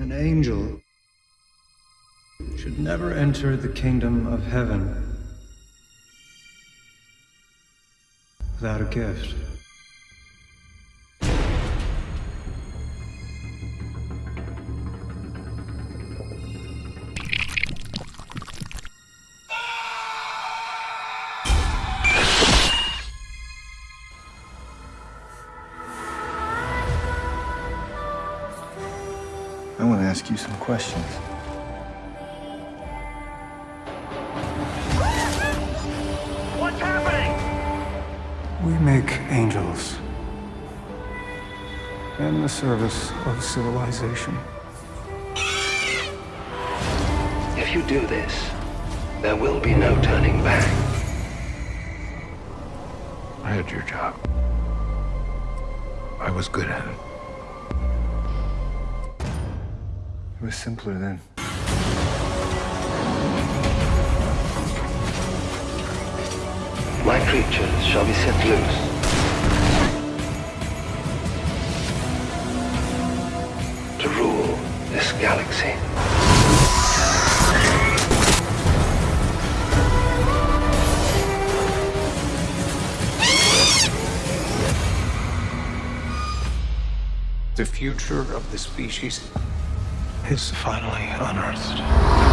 An angel should never enter the kingdom of heaven without a gift. I want to ask you some questions. What's happening? We make angels in the service of civilization. If you do this, there will be no turning back. I had your job. I was good at it. It was simpler then. My creatures shall be set loose. To rule this galaxy. The future of the species is finally unearthed.